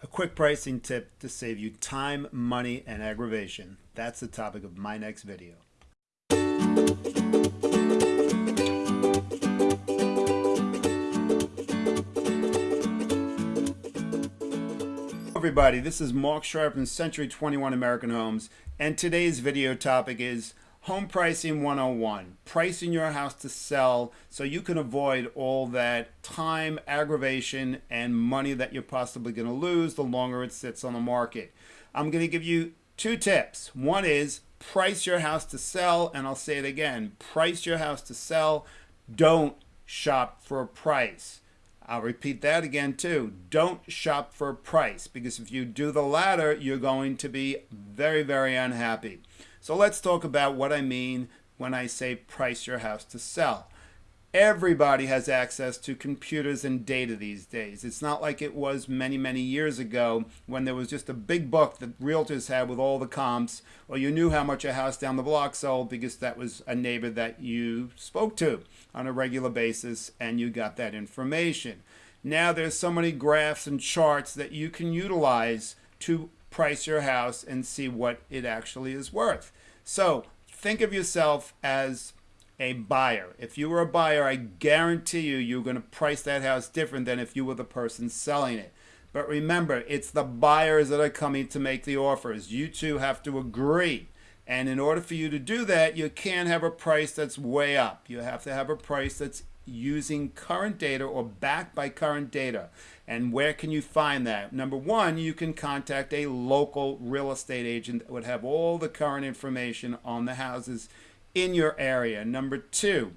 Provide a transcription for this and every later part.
A quick pricing tip to save you time, money, and aggravation. That's the topic of my next video. everybody, this is Mark Sharp from Century 21 American Homes, and today's video topic is Home Pricing 101, pricing your house to sell so you can avoid all that time, aggravation, and money that you're possibly going to lose the longer it sits on the market. I'm going to give you two tips. One is price your house to sell, and I'll say it again, price your house to sell. Don't shop for a price. I'll repeat that again too. Don't shop for a price because if you do the latter, you're going to be very, very unhappy. So let's talk about what I mean when I say price your house to sell. Everybody has access to computers and data these days. It's not like it was many, many years ago when there was just a big book that realtors had with all the comps, or you knew how much a house down the block sold because that was a neighbor that you spoke to on a regular basis and you got that information. Now there's so many graphs and charts that you can utilize to price your house and see what it actually is worth. So think of yourself as a buyer. If you were a buyer, I guarantee you, you're going to price that house different than if you were the person selling it. But remember, it's the buyers that are coming to make the offers. You two have to agree. And in order for you to do that, you can't have a price that's way up. You have to have a price that's using current data or backed by current data. And where can you find that? Number one, you can contact a local real estate agent that would have all the current information on the houses in your area. Number two,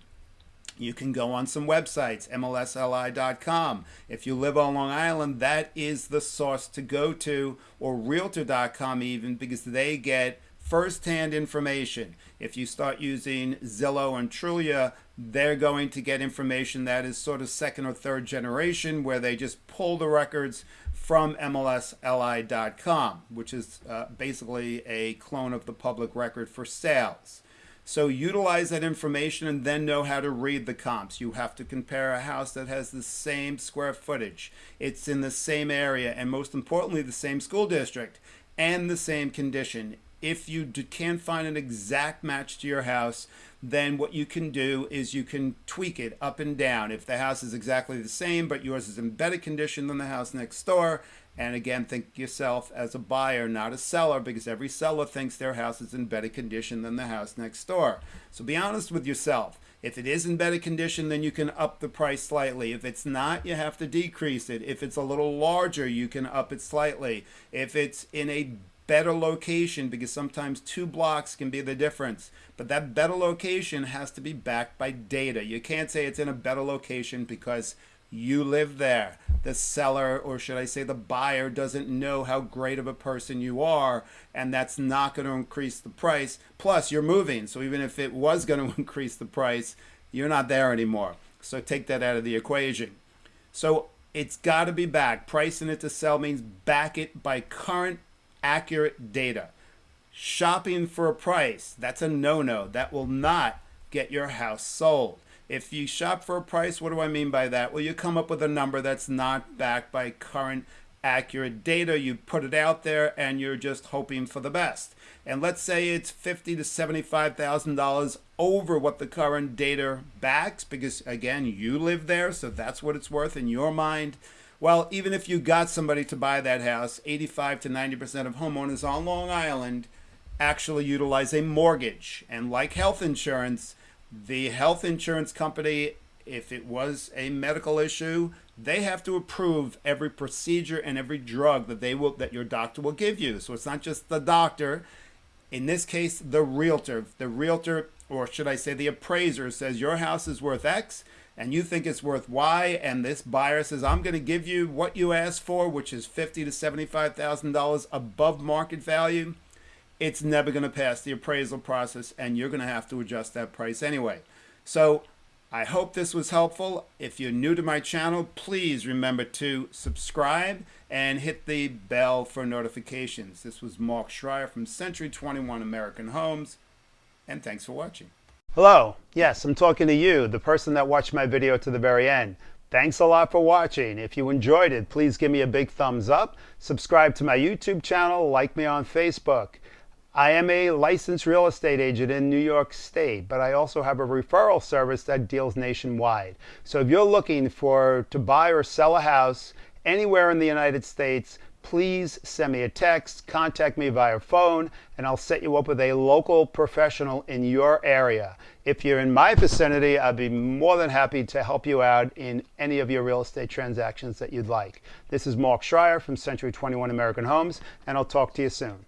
you can go on some websites, MLSLI.com. If you live on Long Island, that is the source to go to, or Realtor.com even, because they get first-hand information. If you start using Zillow and Trulia, they're going to get information that is sort of second or third generation, where they just pull the records from MLSLI.com, which is uh, basically a clone of the public record for sales. So utilize that information and then know how to read the comps. You have to compare a house that has the same square footage. It's in the same area and most importantly, the same school district and the same condition. If you can't find an exact match to your house, then what you can do is you can tweak it up and down. If the house is exactly the same, but yours is in better condition than the house next door, and again, think yourself as a buyer, not a seller, because every seller thinks their house is in better condition than the house next door. So be honest with yourself. If it is in better condition, then you can up the price slightly. If it's not, you have to decrease it. If it's a little larger, you can up it slightly. If it's in a better location, because sometimes two blocks can be the difference, but that better location has to be backed by data. You can't say it's in a better location because you live there. The seller, or should I say the buyer, doesn't know how great of a person you are, and that's not going to increase the price. Plus, you're moving, so even if it was going to increase the price, you're not there anymore. So take that out of the equation. So it's got to be backed. Pricing it to sell means back it by current accurate data. Shopping for a price, that's a no-no. That will not get your house sold. If you shop for a price, what do I mean by that? Well, you come up with a number that's not backed by current accurate data. You put it out there and you're just hoping for the best. And let's say it's fifty to seventy-five thousand dollars over what the current data backs, because again, you live there, so that's what it's worth in your mind. Well, even if you got somebody to buy that house, 85 to 90% of homeowners on Long Island actually utilize a mortgage. And like health insurance, the health insurance company, if it was a medical issue, they have to approve every procedure and every drug that they will that your doctor will give you. So it's not just the doctor. In this case, the realtor. The realtor, or should I say the appraiser, says your house is worth X and you think it's worth Y, and this buyer says, I'm going to give you what you asked for, which is fifty to $75,000 above market value it's never going to pass the appraisal process and you're going to have to adjust that price anyway. So I hope this was helpful. If you're new to my channel, please remember to subscribe and hit the bell for notifications. This was Mark Schreier from Century 21 American Homes, and thanks for watching. Hello. Yes, I'm talking to you, the person that watched my video to the very end. Thanks a lot for watching. If you enjoyed it, please give me a big thumbs up. Subscribe to my YouTube channel, like me on Facebook. I am a licensed real estate agent in New York State, but I also have a referral service that deals nationwide. So if you're looking for to buy or sell a house anywhere in the United States, please send me a text, contact me via phone, and I'll set you up with a local professional in your area. If you're in my vicinity, I'd be more than happy to help you out in any of your real estate transactions that you'd like. This is Mark Schreier from Century 21 American Homes, and I'll talk to you soon.